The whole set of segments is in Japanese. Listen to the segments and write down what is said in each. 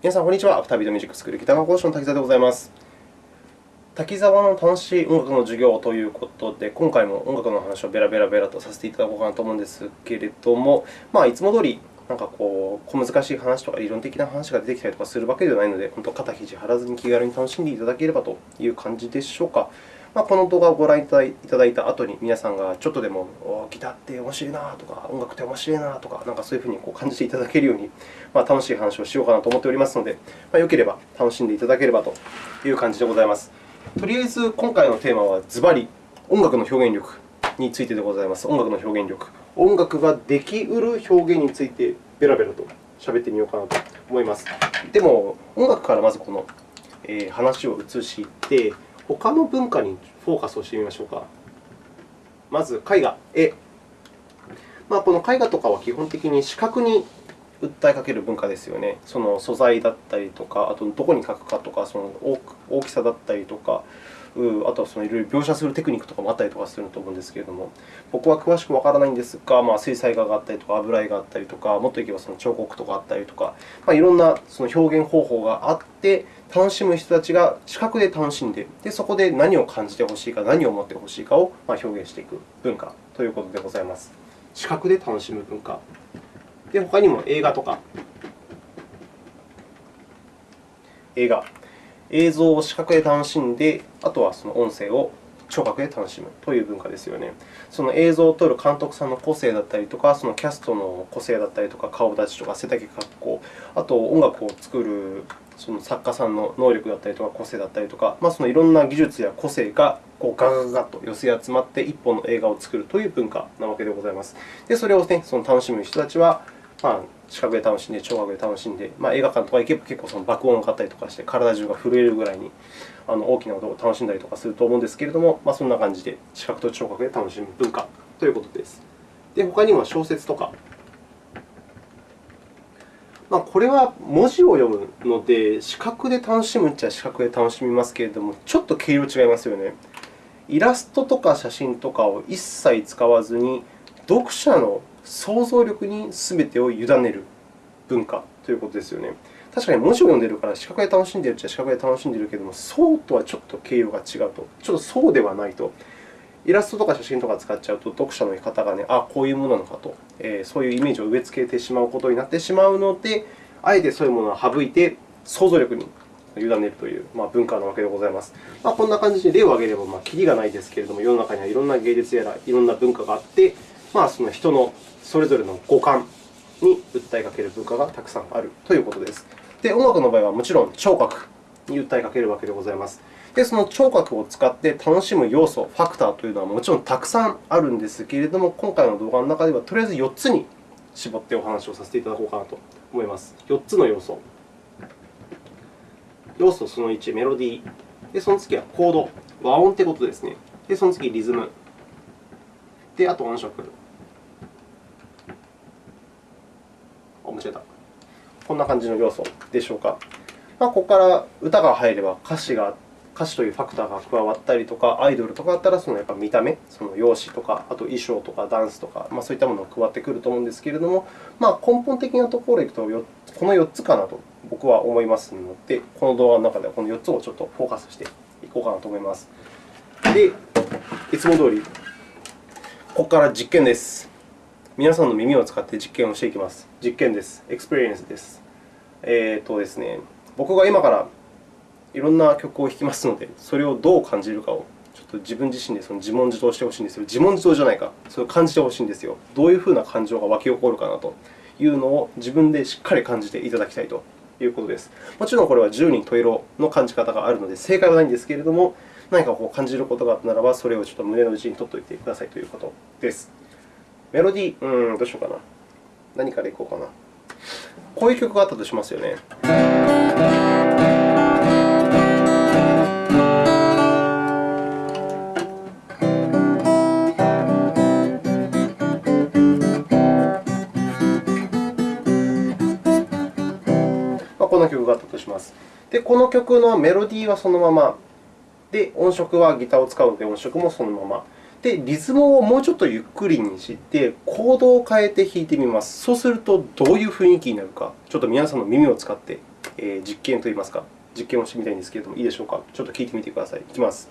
皆さん、こんにちは。アフタービートミュージックスクールギターの講師の滝沢でございます。滝沢の楽しい音楽の授業ということで、今回も音楽の話をベラベラベラとさせていただこうかなと思うんですけれども、まあ、いつも通り、なんかこう、小難しい話とか理論的な話が出てきたりとかするわけではないので、本当、肩肘張らずに気軽に楽しんでいただければという感じでしょうか。まあ、この動画をご覧いただいた後に、皆さんがちょっとでも、ギターって面白いなとか、音楽って面白いなとか、なんかそういうふうにこう感じていただけるように、まあ、楽しい話をしようかなと思っておりますので、まあ、よければ楽しんでいただければという感じでございます。とりあえず、今回のテーマはズバリ、音楽の表現力についてでございます。音楽の表現力。音楽ができうる表現について、ベラベラと喋ってみようかなと思います。でも、音楽からまずこの話を移して、他の文化にフォーカスをしてみましょうか。まず、絵画、絵。まあ、この絵画とかは基本的に視覚に訴えかける文化ですよね。その素材だったりとか、あとどこに描くかとか、その大きさだったりとか、あとはそのいろいろ描写するテクニックとかもあったりとかすると思うんですけれども、僕は詳しくわからないんですが、まあ、水彩画があったりとか、油絵があったりとか、もっといけばその彫刻とかあったりとか、まあ、いろんなその表現方法があって、楽しむ人たちが視覚で楽しんで、でそこで何を感じてほしいか、何を思ってほしいかを表現していく文化ということでございます。視覚で楽しむ文化。で、他にも映画とか、映画、映像を視覚で楽しんで、あとはその音声を聴覚で楽しむという文化ですよね。その映像を撮る監督さんの個性だったりとか、そのキャストの個性だったりとか、顔立ちとか、背丈、格好、あと音楽を作るその作家さんの能力だったりとか、個性だったりとか、まあ、そのいろんな技術や個性がこうガガガガと寄せ集まって一本の映画を作るという文化なわけでございます。で、それを、ね、その楽しむ人たちは、まあ、視覚で楽しんで、聴覚で楽しんで、まあ、映画館とか行けば結構その爆音がかったりとかして、体中が震えるぐらいにあの大きな音を楽しんだりとかすると思うんですけれども、まあ、そんな感じで視覚と聴覚で楽しむ文化ということです。で、他にも小説とか、まあ、これは文字を読むので、視覚で楽しむっちゃ視覚で楽しみますけれども、ちょっと毛色違いますよね。イラストとか写真とかを一切使わずに、読者の想像力に全てを委ねる文化ということですよね。確かに文字を読んでいるから視覚で楽しんでいるっちゃ視覚で楽しんでいるけれども、そうとはちょっと毛色が違うと。ちょっとそうではないと。イラストとか写真とか使っちゃうと、読者の方がね、あこういうものなのかと、えー、そういうイメージを植え付けてしまうことになってしまうので、あえてそういうものを省いて、想像力に委ねるという、ま、文化なわけでございます。まあ、こんな感じで例を挙げれば、まあ、きりがないですけれども、世の中にはいろんな芸術やらいろんな文化があって、まあ、その人のそれぞれの五感に訴えかける文化がたくさんあるということです。で、音楽の場合はもちろん聴覚に訴えかけるわけでございます。で、その聴覚を使って楽しむ要素、ファクターというのはもちろんたくさんあるんですけれども、今回の動画の中ではとりあえず4つに絞ってお話をさせていただこうかなと思います。4つの要素。要素その1、メロディー。で、その次はコード、和音ということですね。で、その次、リズム。で、あと音色。間違えた。こんな感じの要素でしょうか。まあ、ここから歌が入れば歌詞が歌詞というファクターが加わったりとか、アイドルとかだったらそのやっぱ見た目、その容姿とか、あと衣装とかダンスとか、まあ、そういったものが加わってくると思うんですけれども、まあ、根本的なところでいくと、この4つかなと僕は思いますので、この動画の中ではこの4つをちょっとフォーカスしていこうかなと思います。で、いつも通り、ここから実験です。皆さんの耳を使って実験をしていきます。実験です。エクスペリエンスです。えーとですね、僕が今からいろんな曲を弾きますので、それをどう感じるかをちょっと自分自身でその自問自答してほしいんですよ。自問自答じゃないか、それを感じてほしいんですよ。どういうふうな感情が湧き起こるかなというのを自分でしっかり感じていただきたいということです。もちろんこれは10人十色の感じ方があるので、正解はないんですけれども、何かこう感じることがあったならば、それをちょっと胸の内に取っておいてくださいということです。メロディー、うーん、どうしようかな。何からいこうかな。こういう曲があったとしますよね。この曲があったとします。で、この曲のメロディーはそのまま、で、音色はギターを使うので、音色もそのまま。で、リズムをもうちょっとゆっくりにして、コードを変えて弾いてみます。そうすると、どういう雰囲気になるか、ちょっと皆さんの耳を使ってえ、実験といいますか、実験をしてみたいんですけれども、いいでしょうか。ちょっと聞いてみてください。いきます。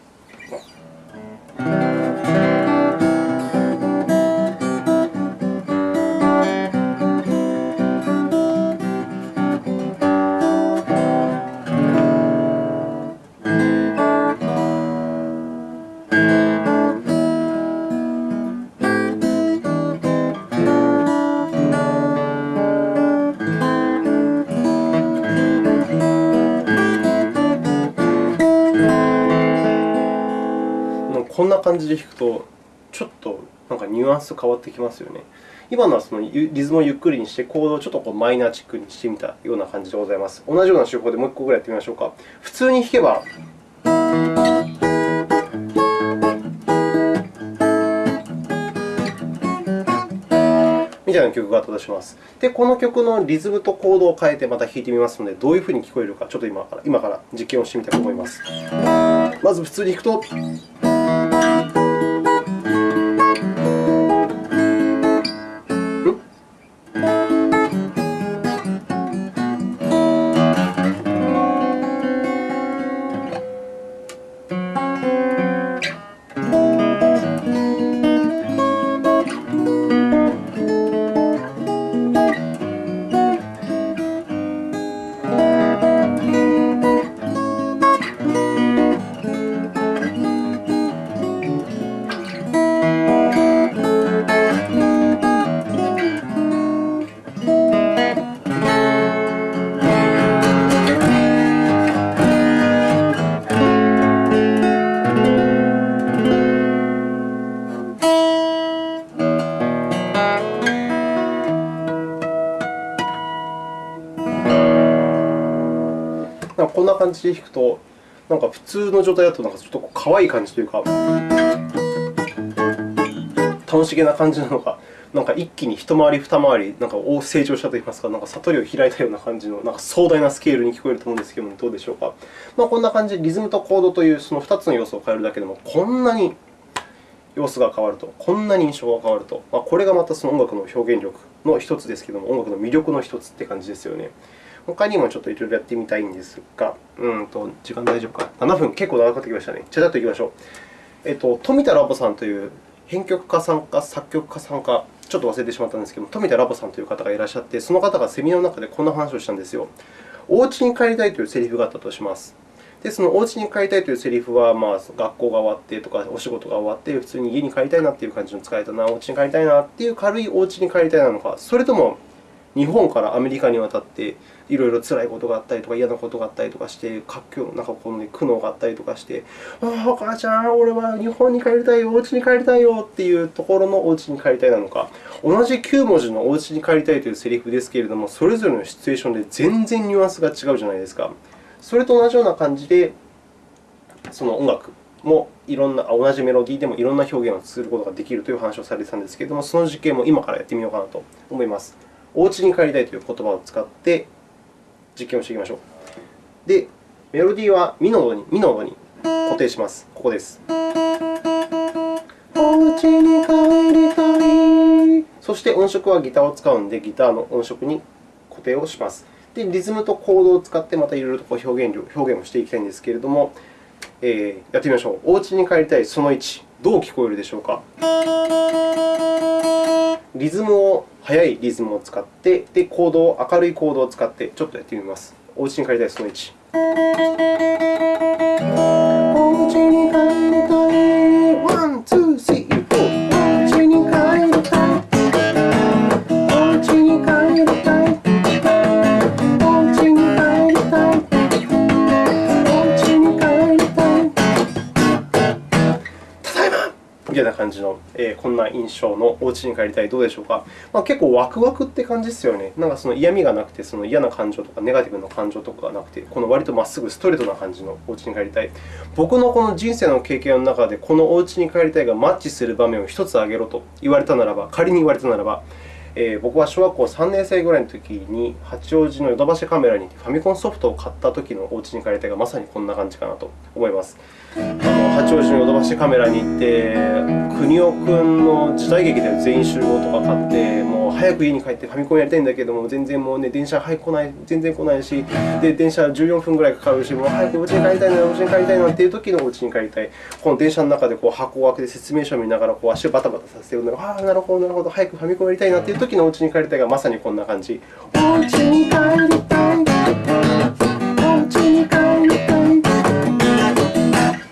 感じで弾くと、ちょっとなんかニュアンス変わってきますよね。今のはそのリズムをゆっくりにして、コードをちょっとこうマイナーチックにしてみたような感じでございます。同じような手法でもう1個ぐらいやってみましょうか。普通に弾けば、みたいな曲があったとします。で、この曲のリズムとコードを変えてまた弾いてみますので、どういうふうに聞こえるか、ちょっと今から今から実験をしてみたいと思います。まず普通に弾くと。感じで弾くと、なんか普通の状態だとなんかちょっと可愛い感じというか、楽しげな感じなのが、なんか一気に一回り二回りなんか成長したといいますか、なんか悟りを開いたような感じのなんか壮大なスケールに聞こえると思うんですけども、どうでしょうか。まあ、こんな感じでリズムとコードというその2つの要素を変えるだけでも、こんなに様子が変わると、こんなに印象が変わると、まあ、これがまたその音楽の表現力の一つですけども、音楽の魅力の一つって感じですよね。他にもちょっといろいろやってみたいんですが、うんと時間大丈夫か。7分、結構長くなってきましたね。ちゃちゃっといきましょう。えっと、富田ラボさんという編曲家さんか作曲家さんか、ちょっと忘れてしまったんですけど富田ラボさんという方がいらっしゃって、その方がセミナーの中でこんな話をしたんですよ。お家に帰りたいというセリフがあったとします。で、そのお家に帰りたいというセリフは、まあ、学校が終わってとか、お仕事が終わって、普通に家に帰りたいなという感じの使えたな、お家に帰りたいなという軽いお家に帰りたいなのか、それとも日本からアメリカに渡って、いろいろ辛いことがあったりとか、嫌なことがあったりとかして、活況なんかこの、ね、苦悩があったりとかして、ああ、お母ちゃん、俺は日本に帰りたいよ、お家に帰りたいよっていうところのお家に帰りたいなのか、同じ9文字のお家に帰りたいというセリフですけれども、それぞれのシチュエーションで全然ニュアンスが違うじゃないですか。それと同じような感じで、その音楽もいろんな同じメロディーでもいろんな表現をすることができるという話をされていたんですけれども、その実験も今からやってみようかなと思います。お家に帰りたいという言葉を使って実験をしていきましょう。で、メロディーはミの音にミの音に固定します。ここです。お家に帰りたい。そして音色はギターを使うので、ギターの音色に固定をします。で、リズムとコードを使ってまたいろいろと表現表現をしていきたいんですけれども、えー、やってみましょう。お家に帰りたいその1、どう聞こえるでしょうか？リズムを、速いリズムを使って、で、コードを、明るいコードを使って、ちょっとやってみます。お家に帰りたいその1。印象のお家に帰りたい、どうでしょうか？まあ、結構ワクワクって感じですよね。なんかその嫌味がなくて、その嫌な感情とかネガティブな感情とかがなくて、この割とまっすぐストレートな感じのお家に帰りたい。僕のこの人生の経験の中で、このお家に帰りたいがマッチする場面を1つ挙げろと言われたならば、仮に言われたならば、えー、僕は小学校3年生ぐらいの時に、八王子のヨドバシカメラにファミコンソフトを買った時のお家に帰りたいがまさにこんな感じかなと思います。あの八王子のヨドバシカメラに行って邦雄君の時代劇で全員集合とか買って早く家に帰ってファミコンやりたいんだけども全然もう、ね、電車早く来ない全然来ないしで電車14分ぐらいかかるしもう早くお家に帰りたいなお家に帰りたいなっていう時のお家に帰りたい。この電車の中でこう箱を開けて説明書を見ながらこう足をバタバタさせてるのがああなるほどなるほど早くファミコンやりたいなっていう時のお家に帰りたいがまさにこんな感じお家に帰りたい。お家に帰りたい。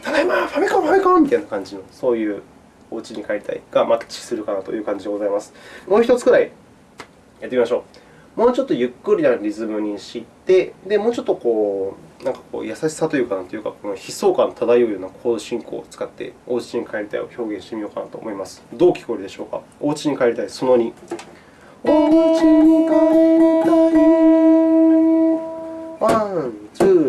ただいまファミコンファミコンみたいな感じのそういうお家に帰りたいがマッチするかなという感じでございます。もう一つくらいやってみましょう。もうちょっとゆっくりなリズムにして、でもうちょっとこうなんかこう優しさというか、なんというか、この悲壮感漂うようなコード進行を使って、お家に帰りたいを表現してみようかなと思います。どう聞こえるでしょうか？お家に帰りたい、その2。お家に帰りたい。ワン、ツー、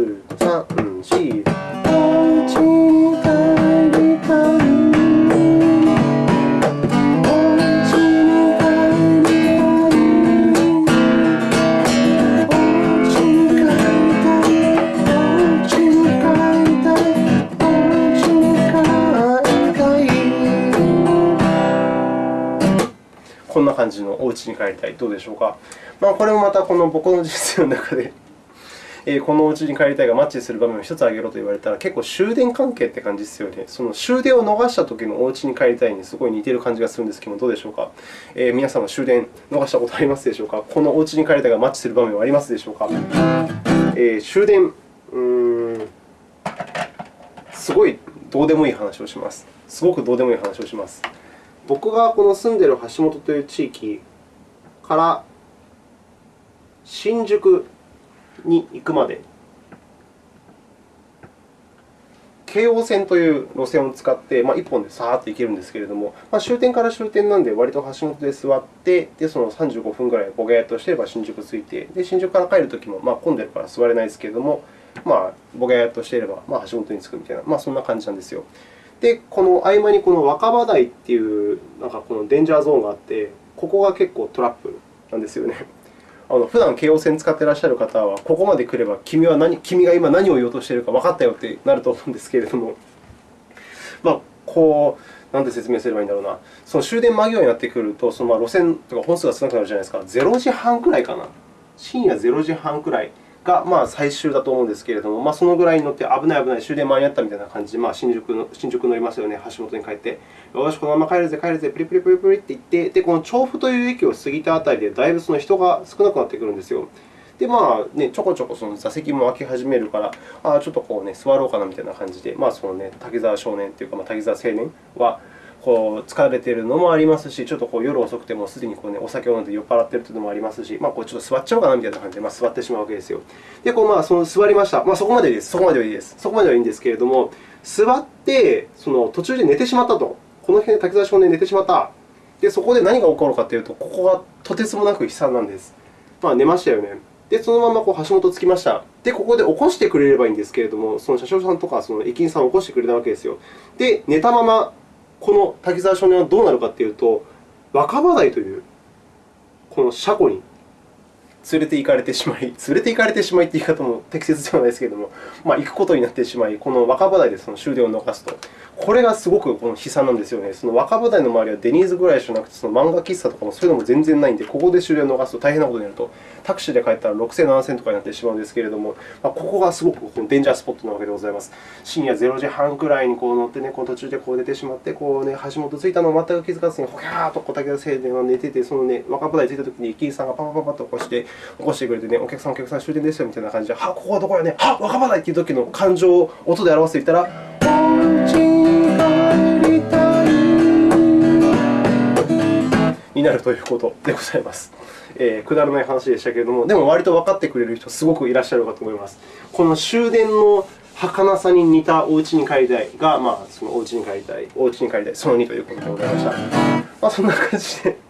感じのお家に帰りたい。どうでしょうか。まあ、これもまたこの僕の人生の中で えこのお家に帰りたいがマッチする場面を1つ挙げろと言われたら、結構終電関係って感じですよね。その終電を逃した時のお家に帰りたいにすごい似ている感じがするんですけどどうでしょうか。えー、皆さんは終電逃したことありますでしょうか。このお家に帰りたいがマッチする場面はありますでしょうか。えー、終電、うーん、すごいどうでもいい話をします。すごくどうでもいい話をします。僕がこの住んでいる橋本という地域から新宿に行くまで、京王線という路線を使って、まあ、1本でさーっと行けるんですけれども、まあ、終点から終点なので、割と橋本で座って、でその35分ぐらいボゲーっとしてれば新宿着いて、で新宿から帰るときも、まあ、混んでるから座れないですけれども、まあ、ボゲーっとしていれば、まあ、橋本に着くみたいな、まあ、そんな感じなんですよ。で、この合間にこの若葉台っていうなんかこのデンジャーゾーンがあって、ここが結構トラップなんですよね。あの普段京王線使ってらっしゃる方は、ここまで来れば君は何君が今何を言おうとしているか分かったよってなると思うんですけれども、まあ、こう、なんて説明すればいいんだろうな、その終電間際になってくると、そのまあ路線とか本数が少なくなるじゃないですか、0時半くらいかな、深夜0時半くらい。がまあ最終だと思うんですけれども、まあ、そのぐらいに乗って危ない危ない終電間に合ったみたいな感じで、まあ、新宿の新宿乗りますよね、橋本に帰って、よし、このまま帰るぜ、帰るぜ、プリプリプリプリって言って、でこの調布という駅を過ぎたあたりで、だいぶその人が少なくなってくるんですよ。で、まあね、ちょこちょこその座席も空き始めるから、あちょっとこう、ね、座ろうかなみたいな感じで、まあそのね、滝沢少年というか、まあ、滝沢青年は、こう疲れているのもありますし、ちょっとこう夜遅くてもすでにこう、ね、お酒を飲んで酔っ払っているというのもありますし、まあ、こうちょっと座っちゃおうかなみたいな感じで、まあ、座ってしまうわけですよ。で、こうまあその座りました。まあ、そこまでです。そこまではいいです。そこまではいいんですけれども、座ってその途中で寝てしまったと。この辺で滝沢少年寝てしまった。で、そこで何が起こるかというと、ここがとてつもなく悲惨なんです。まあ、寝ましたよね。で、そのままこう橋本着きました。で、ここで起こしてくれればいいんですけれども、その車掌さんとかその駅員さんを起こしてくれたわけですよ。で、寝たままこの滝沢少年はどうなるかというと、若葉台というこの車庫に連れて行かれてしまい、連れて行かれてしまいという言い方も適切ではないですけれども、まあ、行くことになってしまい、この若葉台でその終電を逃すと、これがすごくこの悲惨なんですよね。その若葉台の周りはデニーズぐらいじゃなくて、その漫画喫茶とかもそういうのも全然ないので、ここで終電を逃すと大変なことになると、タクシーで帰ったら6000、7000とかになってしまうんですけれども、まあ、ここがすごくこのデンジャースポットなわけでございます。深夜0時半くらいにこう乗って、ね、この途中でこう出てしまって、こうね、橋本着いたのを全く気づかずに、ほきゃーと小竹田青年が寝てて、そのね、若葉台着いたときに駅員さんがパパパパッと起こして、起こしてくれてね、お客さん、お客さん、終電ですよみたいな感じで、はここはどこやね、は若葉台といっていう時の感情を音で表すと言ったら、になるということでございます。えー、くだらない話でしたけれども、でも割と分かってくれる人、すごくいらっしゃるかと思います。この終電の儚さに似たお家に帰りたいが、まあ、そのお家に帰りたい、お家に帰りたい、その2ということでございました。まあ、そんな感じで。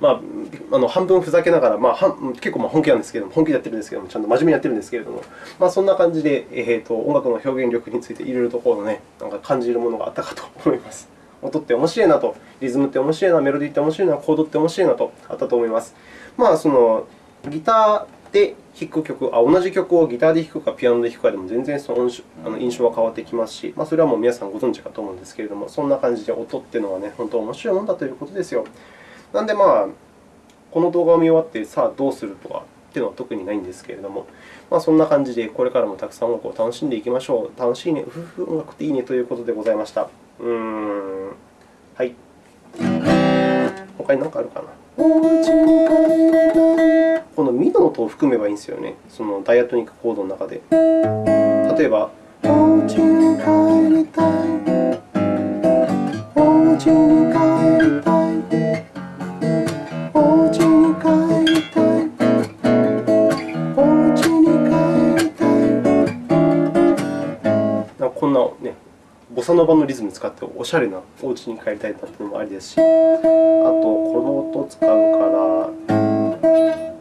まあ、あの半分ふざけながら、まあ、結構まあ本気なんですけれども、本気でやってるんですけども、ちゃんと真面目にやってるんですけれども、まあ、そんな感じで、えーと、音楽の表現力についていろいろとこう、ね、なんか感じるものがあったかと思います。音って面白いなと、リズムって面白いな、メロディーって面白いな、コードって面白いなとあったと思います。まあ、そのギターで弾く曲あ、同じ曲をギターで弾くかピアノで弾くかでも全然そのあの印象は変わってきますし、まあ、それはもう皆さんご存知かと思うんですけれども、そんな感じで音っていうのは、ね、本当に面白いもんだということですよ。なので、まあ、この動画を見終わって、さあどうするとかっていうのは特にないんですけれども、まあ、そんな感じでこれからもたくさん音楽を楽しんでいきましょう。楽しいね、うふふ、音楽っていいねということでございました。うーん、はい。他に何かあるかな？このミの音を含めばいいんですよね、そのダイアトニックコードの中で。例えば、お家に帰りたい。その場のリズムを使っておしゃれなお家に帰りたいなというのもありですし、あと、この音を使うから、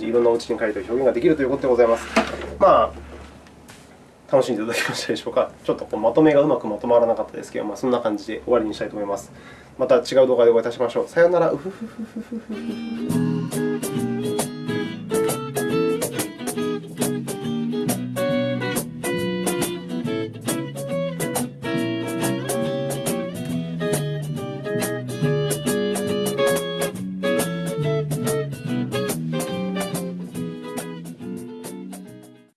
じ、いろんなお家に帰ると表現ができるということでございます。まあ、楽しんでいただけましたでしょうか。ちょっとこうまとめがうまくまとまらなかったですけど、まあ、そんな感じで終わりにしたいと思います。また違う動画でお会いいたしましょう。さようなら。